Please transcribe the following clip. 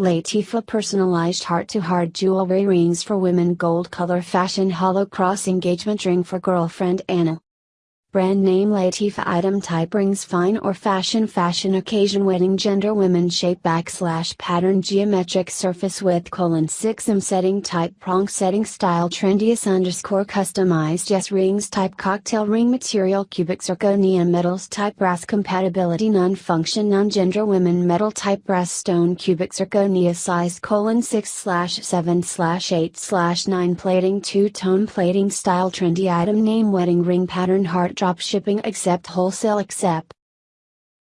Latifa personalized heart to heart jewelry rings for women gold color fashion hollow cross engagement ring for girlfriend Anna. Brand name Latifa item type rings fine or fashion fashion occasion wedding gender women shape backslash pattern geometric surface width colon 6 m setting type prong setting style trendiest underscore customized yes rings type cocktail ring material cubic zirconia metals type brass compatibility non function non gender women metal type brass stone cubic zirconia size colon 6 slash 7 slash 8 slash 9 plating two tone plating style trendy item name wedding ring pattern heart drop shipping except wholesale except